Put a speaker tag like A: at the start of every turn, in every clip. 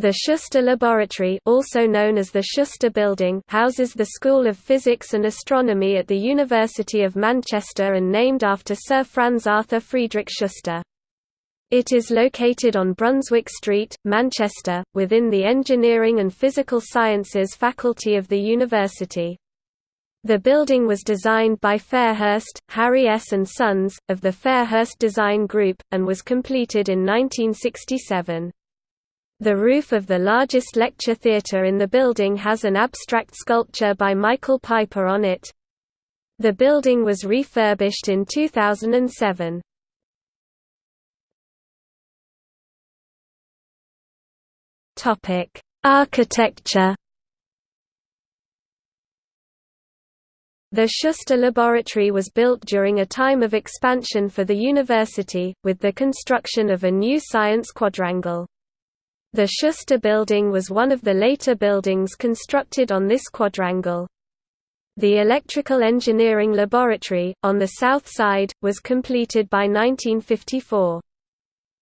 A: The Schuster Laboratory also known as the Schuster Building houses the School of Physics and Astronomy at the University of Manchester and named after Sir Franz Arthur Friedrich Schuster. It is located on Brunswick Street, Manchester, within the Engineering and Physical Sciences faculty of the university. The building was designed by Fairhurst, Harry S. and Sons, of the Fairhurst Design Group, and was completed in 1967. The roof of the largest lecture theatre in the building has an abstract sculpture by Michael Piper on it. The building was refurbished in 2007. Topic: Architecture The Schuster Laboratory was built during a time of expansion for the university, with the construction of a new science quadrangle. The Schuster Building was one of the later buildings constructed on this quadrangle. The Electrical Engineering Laboratory, on the south side, was completed by 1954.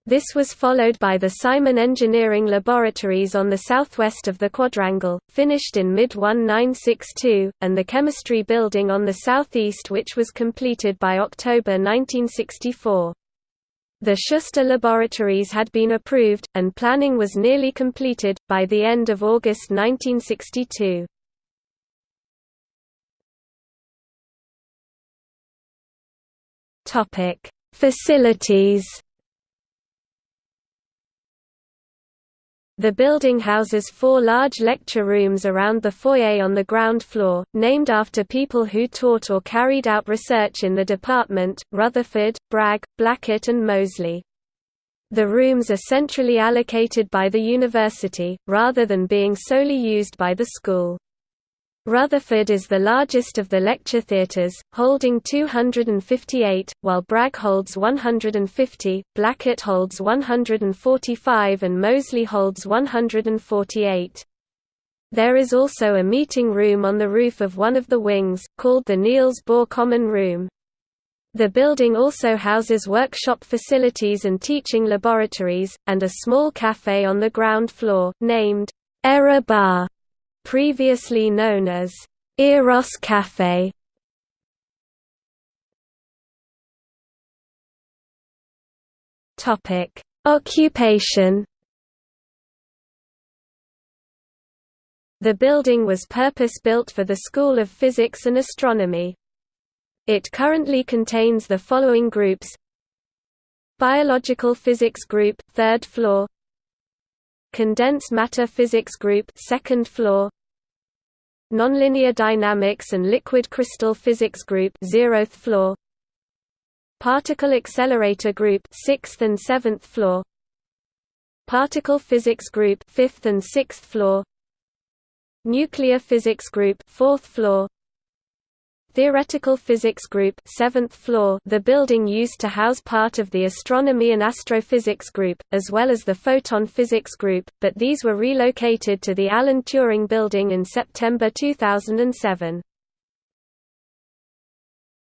A: This was followed by the Simon Engineering Laboratories on the southwest of the quadrangle, finished in mid-1962, and the Chemistry Building on the southeast which was completed by October 1964. The Schuster laboratories had been approved, and planning was nearly completed, by the end of August 1962. Facilities The building houses four large lecture rooms around the foyer on the ground floor, named after people who taught or carried out research in the department, Rutherford, Bragg, Blackett and Moseley. The rooms are centrally allocated by the university, rather than being solely used by the school. Rutherford is the largest of the lecture theatres, holding 258, while Bragg holds 150, Blackett holds 145 and Moseley holds 148. There is also a meeting room on the roof of one of the wings, called the Niels Bohr Common Room. The building also houses workshop facilities and teaching laboratories, and a small café on the ground floor, named Error Bar previously known as Eros Cafe. Topic: Occupation. The building was purpose-built for the School of Physics and Astronomy. It currently contains the following groups Biological Physics Group, 3rd floor Condensed Matter Physics Group, 2nd floor Nonlinear Dynamics and Liquid Crystal Physics Group 0th floor. Particle Accelerator Group 6th and 7th floor. Particle Physics Group 5th and 6th floor. Nuclear Physics Group 4th floor Theoretical Physics Group 7th floor the building used to house part of the Astronomy and Astrophysics Group, as well as the Photon Physics Group, but these were relocated to the Alan Turing Building in September 2007.